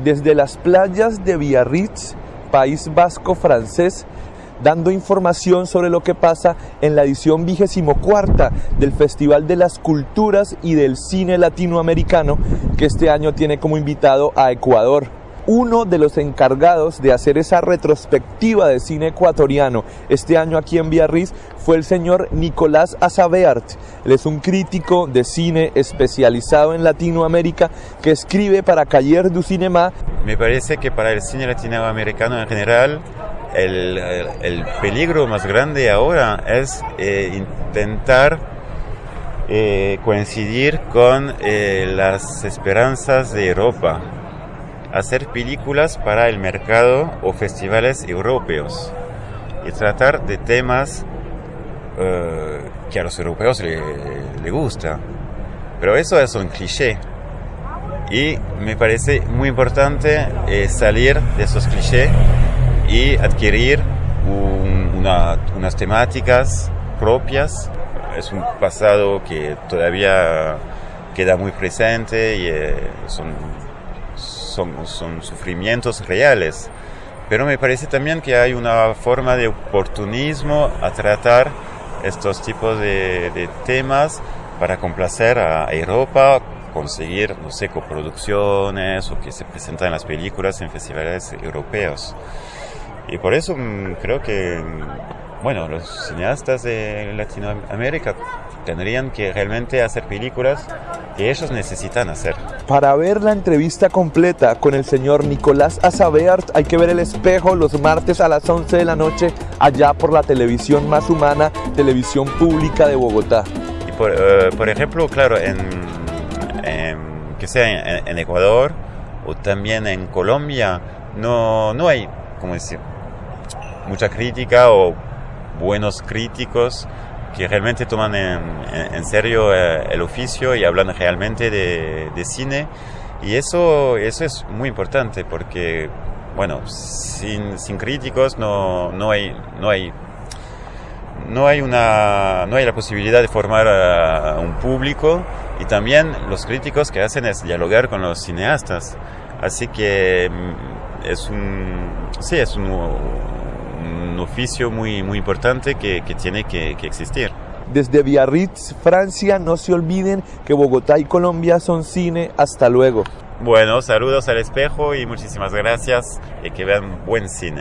Desde las playas de Biarritz, País Vasco francés, dando información sobre lo que pasa en la edición vigésimo cuarta del Festival de las Culturas y del Cine Latinoamericano, que este año tiene como invitado a Ecuador uno de los encargados de hacer esa retrospectiva de cine ecuatoriano. Este año aquí en Biarritz fue el señor Nicolás Azabeart. Él es un crítico de cine especializado en Latinoamérica que escribe para Cahiers du Cinema. Me parece que para el cine latinoamericano en general el, el, peligro más grande ahora es eh, intentar eh, coincidir con eh, las esperanzas de Europa hacer películas para el mercado o festivales europeos y tratar de temas uh, que a los europeos les le gusta. Pero eso es un cliché. Y me parece muy importante eh, salir de esos clichés y adquirir un, una, unas temáticas propias. Es un pasado que todavía queda muy presente y eh, son son, son sufrimientos reales. Pero me parece también que hay una forma de oportunismo a tratar estos tipos de, temas para complacer a Europa, conseguir, no sé, coproducciones o que se presentan las películas en festivales europeos. Y por eso mm, creo que, mm, bueno, los cineastas de Latinoamérica tendrían que realmente hacer películas que ellos necesitan hacer. Para ver la entrevista completa con el señor Nicolás Azabeart hay que ver el espejo los martes a las 11 de la noche allá por la televisión más humana, televisión pública de Bogotá. Y por, eh, por ejemplo, claro, en, que sea en, Ecuador o también en Colombia, no, no hay, como decir, mucha crítica o buenos críticos que realmente toman en, serio eh, el oficio y hablan realmente de, cine. Y eso, eso es muy importante porque, bueno, sin, sin críticos no, no, hay, no, hay, no, hay una, no hay la posibilidad de formar a un público y también los críticos que hacen es dialogar con los cineastas. Así que mm, es un, sí, es un, un oficio muy, muy importante que, que tiene que, que existir. Desde Biarritz, Francia, no se olviden que Bogotá y Colombia son cine. Hasta luego. Bueno, saludos al espejo y muchísimas gracias y que vean buen cine.